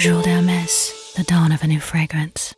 Jules Hermès, the dawn of a new fragrance.